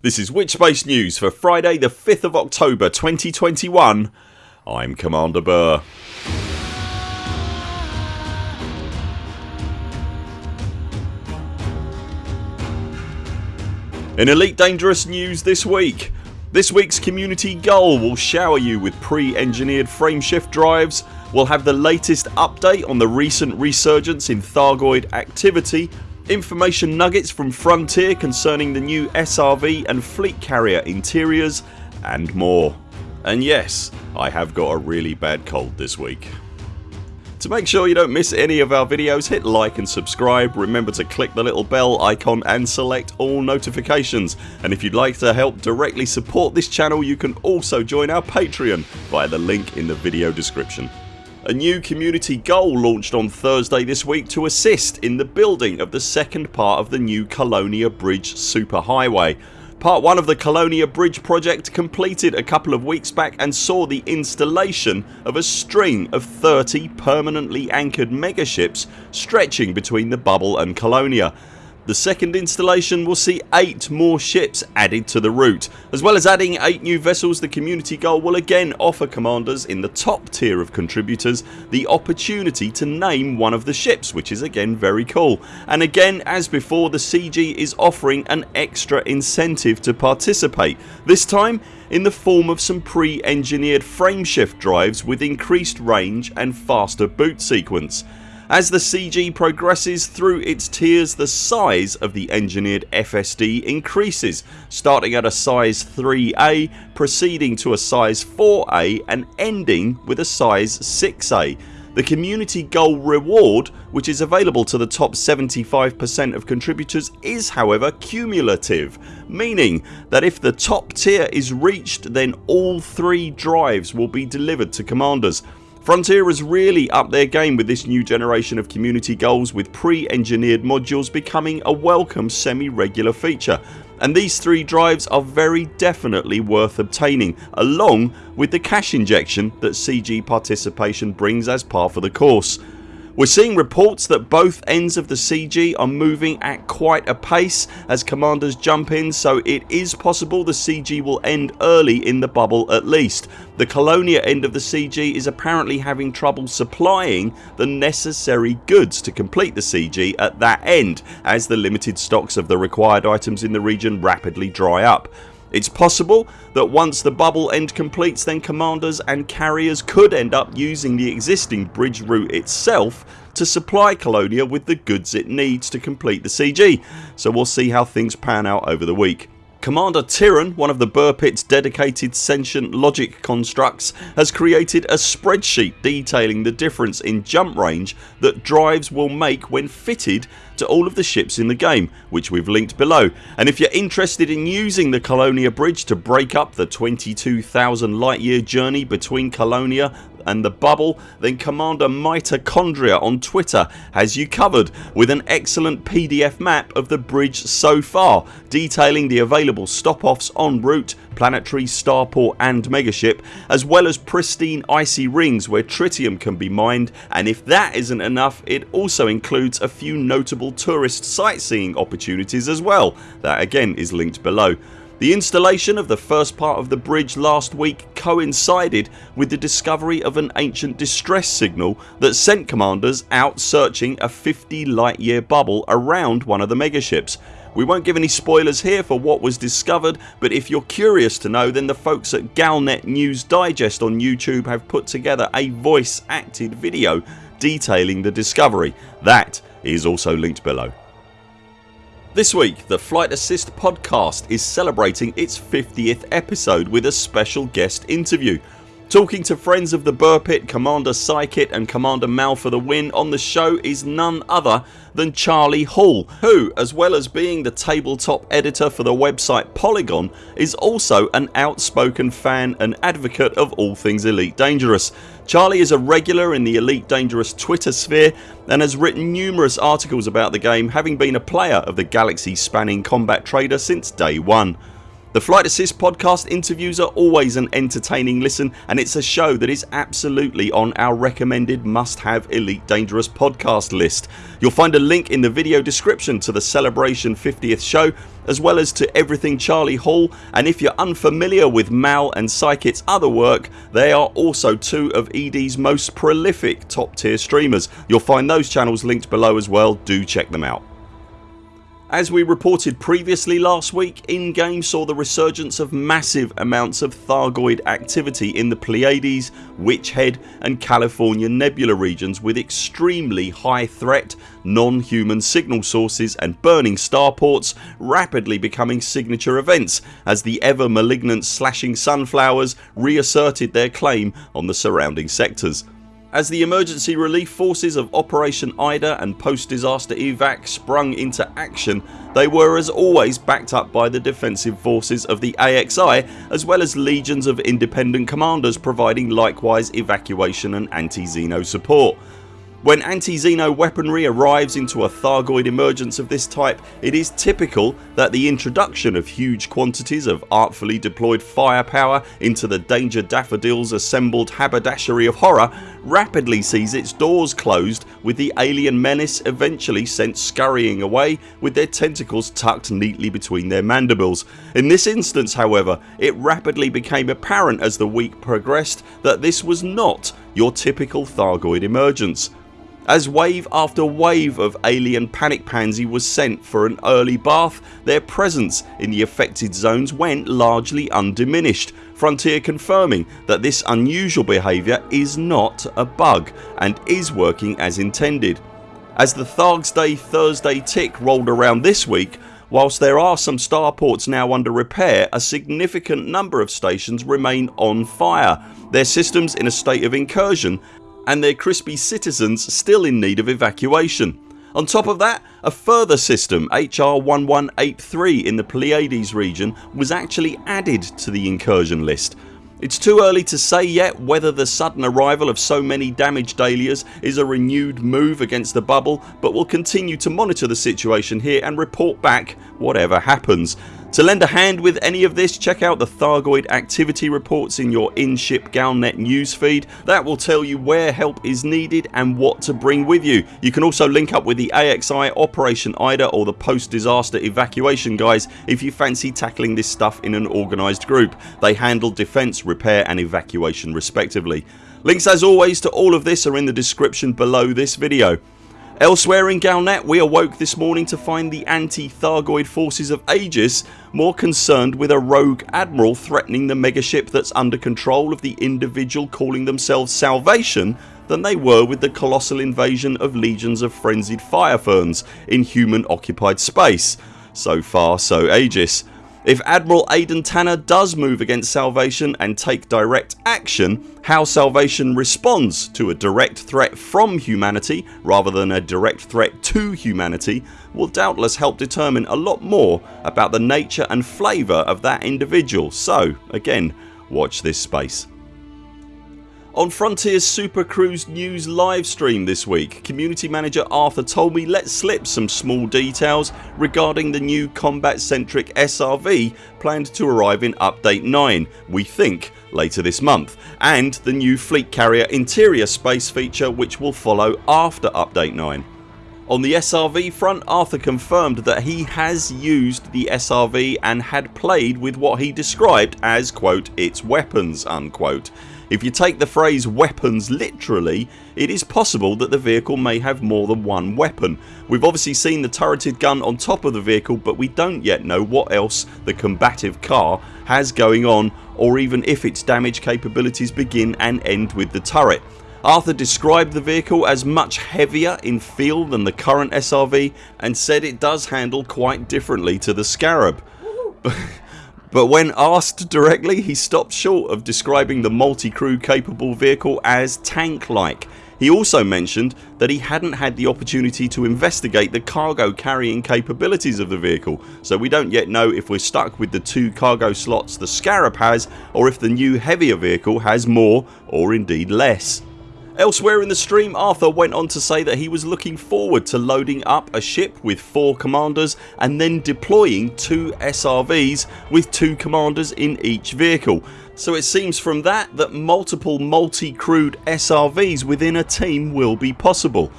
This is Witchbase News for Friday the 5th of October 2021 I'm Commander Buur. In Elite Dangerous news this week. This weeks community goal will shower you with pre-engineered frameshift drives. We'll have the latest update on the recent resurgence in Thargoid activity information nuggets from Frontier concerning the new SRV and fleet carrier interiors and more. And yes I have got a really bad cold this week. To make sure you don't miss any of our videos hit like and subscribe, remember to click the little bell icon and select all notifications and if you'd like to help directly support this channel you can also join our Patreon via the link in the video description. A new community goal launched on Thursday this week to assist in the building of the second part of the new Colonia Bridge superhighway. Part 1 of the Colonia Bridge project completed a couple of weeks back and saw the installation of a string of 30 permanently anchored megaships stretching between the bubble and Colonia. The second installation will see 8 more ships added to the route. As well as adding 8 new vessels the community goal will again offer commanders in the top tier of contributors the opportunity to name one of the ships which is again very cool and again as before the CG is offering an extra incentive to participate. This time in the form of some pre-engineered frameshift drives with increased range and faster boot sequence. As the CG progresses through its tiers the size of the engineered FSD increases starting at a size 3A proceeding to a size 4A and ending with a size 6A. The community goal reward which is available to the top 75% of contributors is however cumulative meaning that if the top tier is reached then all three drives will be delivered to commanders. Frontier has really upped their game with this new generation of community goals with pre-engineered modules becoming a welcome semi-regular feature and these three drives are very definitely worth obtaining along with the cash injection that CG participation brings as par for the course. We're seeing reports that both ends of the CG are moving at quite a pace as commanders jump in so it is possible the CG will end early in the bubble at least. The Colonia end of the CG is apparently having trouble supplying the necessary goods to complete the CG at that end as the limited stocks of the required items in the region rapidly dry up. It's possible that once the bubble end completes then commanders and carriers could end up using the existing bridge route itself to supply Colonia with the goods it needs to complete the CG so we'll see how things pan out over the week. Commander Tyran, one of the Buur Pit's dedicated sentient logic constructs has created a spreadsheet detailing the difference in jump range that drives will make when fitted to all of the ships in the game which we've linked below. And if you're interested in using the Colonia Bridge to break up the 22,000 light year journey between Colonia and the bubble then Commander Mitochondria on Twitter has you covered with an excellent PDF map of the bridge so far detailing the available stop offs en route, planetary, starport and megaship as well as pristine icy rings where tritium can be mined and if that isn't enough it also includes a few notable tourist sightseeing opportunities as well. That again is linked below. The installation of the first part of the bridge last week coincided with the discovery of an ancient distress signal that sent commanders out searching a 50 light year bubble around one of the megaships. We won't give any spoilers here for what was discovered but if you're curious to know then the folks at Galnet News Digest on YouTube have put together a voice acted video detailing the discovery. That is also linked below. This week the Flight Assist podcast is celebrating its 50th episode with a special guest interview. Talking to friends of the Buur Pit, Commander Psykit and Commander Mal for the win on the show is none other than Charlie Hall who as well as being the tabletop editor for the website Polygon is also an outspoken fan and advocate of all things Elite Dangerous. Charlie is a regular in the Elite Dangerous Twitter sphere and has written numerous articles about the game having been a player of the galaxy spanning combat trader since day one. The Flight Assist podcast interviews are always an entertaining listen and it's a show that is absolutely on our recommended must have Elite Dangerous podcast list. You'll find a link in the video description to the Celebration 50th show as well as to everything Charlie Hall and if you're unfamiliar with Mal and Psykit's other work they are also two of ED's most prolific top tier streamers. You'll find those channels linked below as well, do check them out. As we reported previously last week, in-game saw the resurgence of massive amounts of Thargoid activity in the Pleiades, Witch Head and California Nebula regions with extremely high threat, non-human signal sources and burning starports rapidly becoming signature events as the ever malignant slashing sunflowers reasserted their claim on the surrounding sectors. As the emergency relief forces of Operation Ida and post disaster evac sprung into action they were as always backed up by the defensive forces of the AXI as well as legions of independent commanders providing likewise evacuation and anti-Xeno support. When anti-Xeno weaponry arrives into a Thargoid emergence of this type it is typical that the introduction of huge quantities of artfully deployed firepower into the Danger Daffodils assembled haberdashery of horror rapidly sees its doors closed with the alien menace eventually sent scurrying away with their tentacles tucked neatly between their mandibles. In this instance however it rapidly became apparent as the week progressed that this was not your typical Thargoid emergence as wave after wave of alien panic pansy was sent for an early bath their presence in the affected zones went largely undiminished Frontier confirming that this unusual behaviour is not a bug and is working as intended. As the Thargs Day Thursday tick rolled around this week Whilst there are some starports now under repair a significant number of stations remain on fire, their systems in a state of incursion and their crispy citizens still in need of evacuation. On top of that a further system HR 1183 in the Pleiades region was actually added to the incursion list. It's too early to say yet whether the sudden arrival of so many damaged dahlias is a renewed move against the bubble but we'll continue to monitor the situation here and report back whatever happens. To lend a hand with any of this check out the Thargoid activity reports in your in-ship Galnet newsfeed. That will tell you where help is needed and what to bring with you. You can also link up with the AXI, Operation IDA or the post disaster evacuation guys if you fancy tackling this stuff in an organised group. They handle defence, repair and evacuation respectively. Links as always to all of this are in the description below this video. Elsewhere in Galnet we awoke this morning to find the anti-Thargoid forces of Aegis more concerned with a rogue admiral threatening the megaship that's under control of the individual calling themselves Salvation than they were with the colossal invasion of legions of frenzied fire ferns in human occupied space. So far so Aegis. If Admiral Aidan Tanner does move against Salvation and take direct action how Salvation responds to a direct threat from humanity rather than a direct threat to humanity will doubtless help determine a lot more about the nature and flavour of that individual so again watch this space. On Frontiers Super Cruise news livestream this week community manager Arthur Tolmie let slip some small details regarding the new combat centric SRV planned to arrive in update 9 we think later this month and the new fleet carrier interior space feature which will follow after update 9. On the SRV front Arthur confirmed that he has used the SRV and had played with what he described as quote its weapons unquote if you take the phrase weapons literally it is possible that the vehicle may have more than one weapon. We've obviously seen the turreted gun on top of the vehicle but we don't yet know what else the combative car has going on or even if its damage capabilities begin and end with the turret. Arthur described the vehicle as much heavier in feel than the current SRV and said it does handle quite differently to the Scarab. But when asked directly he stopped short of describing the multi-crew capable vehicle as tank like. He also mentioned that he hadn't had the opportunity to investigate the cargo carrying capabilities of the vehicle so we don't yet know if we're stuck with the two cargo slots the Scarab has or if the new heavier vehicle has more or indeed less. Elsewhere in the stream Arthur went on to say that he was looking forward to loading up a ship with 4 commanders and then deploying 2 SRVs with 2 commanders in each vehicle so it seems from that that multiple multi-crewed SRVs within a team will be possible.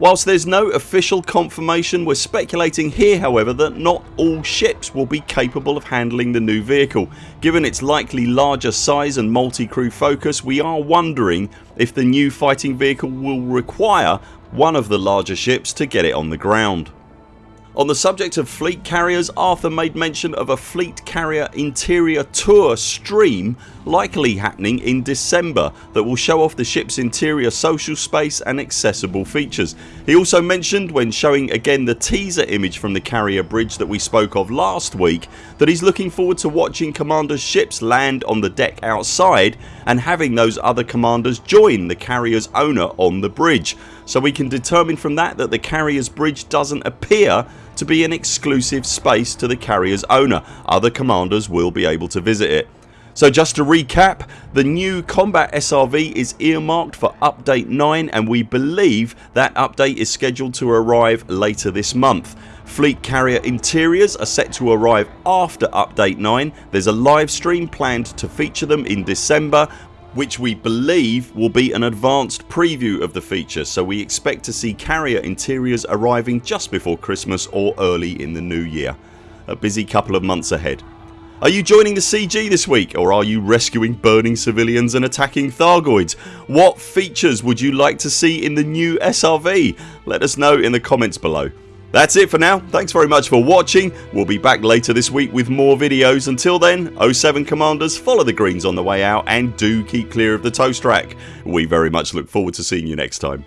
Whilst there's no official confirmation we're speculating here however that not all ships will be capable of handling the new vehicle. Given its likely larger size and multi-crew focus we are wondering if the new fighting vehicle will require one of the larger ships to get it on the ground. On the subject of fleet carriers Arthur made mention of a fleet carrier interior tour stream likely happening in December that will show off the ships interior social space and accessible features. He also mentioned when showing again the teaser image from the carrier bridge that we spoke of last week that he's looking forward to watching commanders ships land on the deck outside and having those other commanders join the carriers owner on the bridge so we can determine from that that the carriers bridge doesn't appear to be an exclusive space to the carriers owner. Other commanders will be able to visit it. So just to recap the new combat SRV is earmarked for update 9 and we believe that update is scheduled to arrive later this month. Fleet carrier interiors are set to arrive after update 9. There's a live stream planned to feature them in December which we believe will be an advanced preview of the feature so we expect to see carrier interiors arriving just before Christmas or early in the new year. A busy couple of months ahead. Are you joining the CG this week or are you rescuing burning civilians and attacking Thargoids? What features would you like to see in the new SRV? Let us know in the comments below. That's it for now. Thanks very much for watching. We'll be back later this week with more videos. Until then 0 7 CMDRs follow the greens on the way out and do keep clear of the toast rack. We very much look forward to seeing you next time.